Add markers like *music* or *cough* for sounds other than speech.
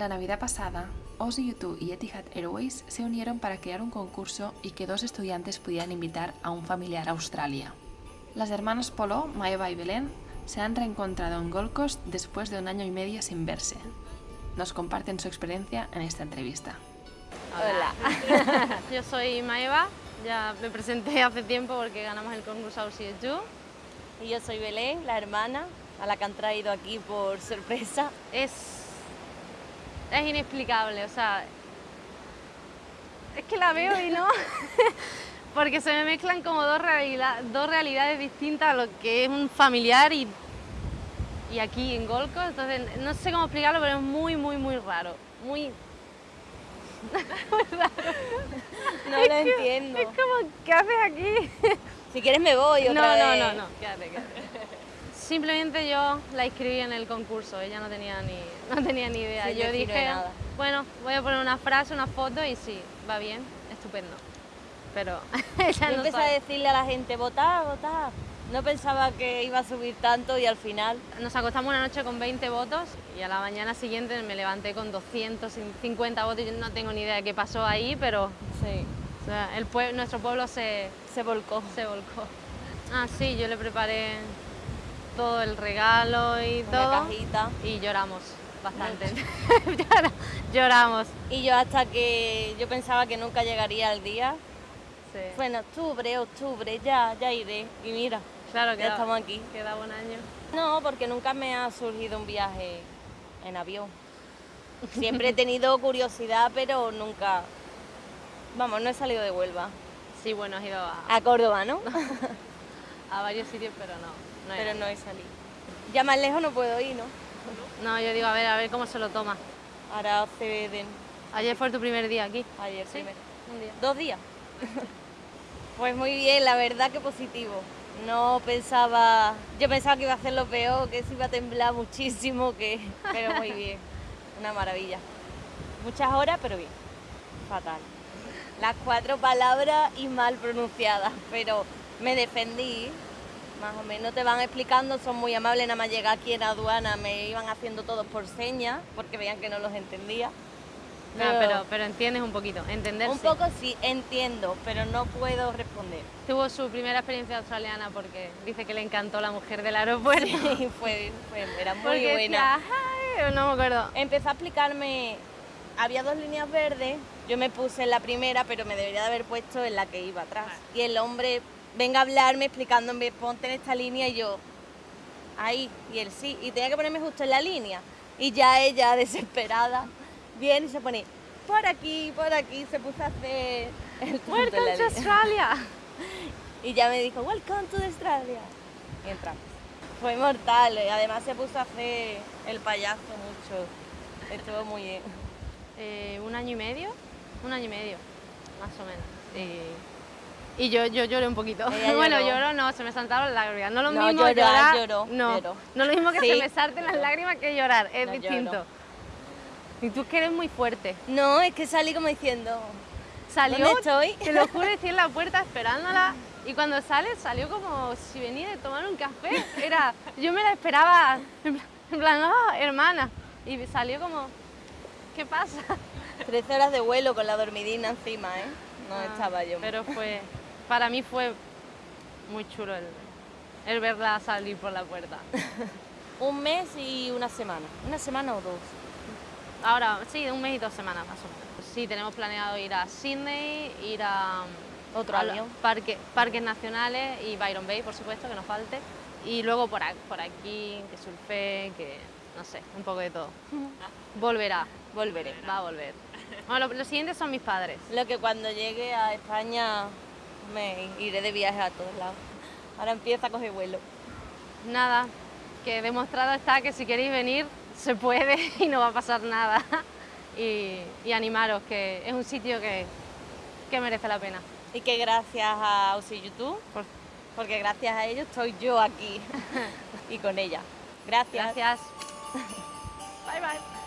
La Navidad pasada, Ozzy YouTube y Etihad Airways se unieron para crear un concurso y que dos estudiantes pudieran invitar a un familiar a Australia. Las hermanas Polo, Maeva y Belén se han reencontrado en Gold Coast después de un año y medio sin verse. Nos comparten su experiencia en esta entrevista. Hola. *laughs* Yo soy Maeva, ya me presenté hace tiempo porque ganamos el concurso Aussie You. Y yo soy Belén, la hermana, a la que han traído aquí por sorpresa. Es, es inexplicable, o sea, es que la veo y no, *laughs* porque se me mezclan como dos, realidad, dos realidades distintas a lo que es un familiar y, y aquí en Golco, entonces no sé cómo explicarlo, pero es muy, muy, muy raro, muy... muy *laughs* raro. No Es lo que- entiendo. Es como, ¿qué haces aquí? Si quieres me voy otra No, no, vez. no, no, quédate, quédate. Simplemente yo la inscribí en el concurso, ella no tenía ni, *laughs* no tenía ni idea. Yo dije, nada. bueno, voy a poner una frase, una foto y sí, va bien, estupendo. Pero *laughs* ella Yo no empecé a decirle a la gente, votar, votar. No pensaba que iba a subir tanto y al final... Nos acostamos una noche con 20 votos y a la mañana siguiente me levanté con 250 votos. Yo no tengo ni idea de qué pasó ahí, pero Sí, o sea, el pue- nuestro pueblo se, se volcó. se volcó. Ah, sí, yo le preparé todo el regalo y Una todo. cajita. Y lloramos bastante. *laughs* Llora- lloramos. Y yo hasta que yo pensaba que nunca llegaría el día. Sí. Fue en octubre, octubre, ya, ya iré. Y mira, claro ya queda- estamos aquí. Queda un año. No, porque nunca me ha surgido un viaje en avión. Siempre he tenido *laughs* curiosidad, pero nunca... Vamos, no he salido de Huelva. Sí, bueno, has ido a, A Córdoba, ¿no? *laughs* a varios sitios, pero no. No, pero no he salido. Ya más lejos no puedo ir, ¿no? No, yo digo, a ver, a ver cómo se lo toma. Ahora hace de... Ayer fue tu primer día aquí. Ayer Sí, un día. Dos días. *laughs* pues muy bien, la verdad que positivo. No pensaba, yo pensaba que iba a hacer lo peor, que se iba a temblar muchísimo, que, pero muy bien, *laughs* una maravilla. Muchas horas, pero bien, fatal. Las cuatro palabras y mal pronunciadas, pero me defendí, más o menos te van explicando, son muy amables, nada más llegar aquí en aduana me iban haciendo todos por señas, porque veían que no los entendía. Ah, pero, pero entiendes un poquito, entender Un poco sí, entiendo, pero no puedo responder. Tuvo su primera experiencia australiana porque dice que le encantó la mujer del aeropuerto. Sí, *laughs* fue, fue- era muy porque buena. decía, no me acuerdo. Empezó a explicarme, había dos líneas verdes, yo me puse en la primera, pero me debería de haber puesto en la que iba atrás. Y el hombre venga a hablarme explicándome, ponte en esta línea y yo, ahí, y él sí, y tenía que ponerme justo en la línea. Y ya ella, *laughs* desesperada, viene y se pone, por aquí, por aquí, se puso a hacer el Welcome to. Australia. *laughs* Y ya me dijo, welcome to Australia. Y entramos. Fue mortal, y además se puso a hacer el payaso mucho. Estuvo muy bien. Eh, un año y medio, un año y medio, más o menos. Y, y yo, yo lloré un poquito. Ella *laughs* bueno, lloró. lloró no, se me saltaron las lágrimas. No lo No, mismo llorar, llorar, lloró, no, lloró. no lo mismo que Sí. se me salten las lágrimas que llorar, es No, distinto. Y tú que eres muy fuerte. No, es que salí como diciendo, Salió, ¿Dónde estoy? te lo juro, *laughs* estoy en la puerta esperándola. Y cuando sale, salió como si venía de tomar un café. Era, yo me la esperaba, en plan, en plan, "Ah, hermana. Y salió como, ¿qué pasa? 13 horas de vuelo con la dormidina encima, ¿eh? No Ah, estaba yo. Pero fue, para mí fue muy chulo el, el verla salir por la puerta. *laughs* Un mes y una semana. ¿Una semana o dos? Ahora, sí, un mes y dos semanas más o menos. Sí, tenemos planeado ir a Sydney, ir a Otro a los avión. parque- parques nacionales y Byron Bay, por supuesto, que nos falte. Y luego por, a- por aquí, que surfe, que no sé, un poco de todo. *laughs* Volverá, Volveré. va a volver. Bueno, lo- los siguientes son mis padres. Lo que cuando llegue a España me iré de viaje a todos lados. Ahora empieza a coger vuelo. Nada, que demostrado está que si queréis venir se puede *laughs* y no va a pasar nada. Y, y animaros, que es un sitio que, que merece la pena. Y que gracias a Aussie YouTube, Por- porque gracias a ellos estoy yo aquí *laughs* y con ella. Gracias. Gracias. *laughs* Bye bye.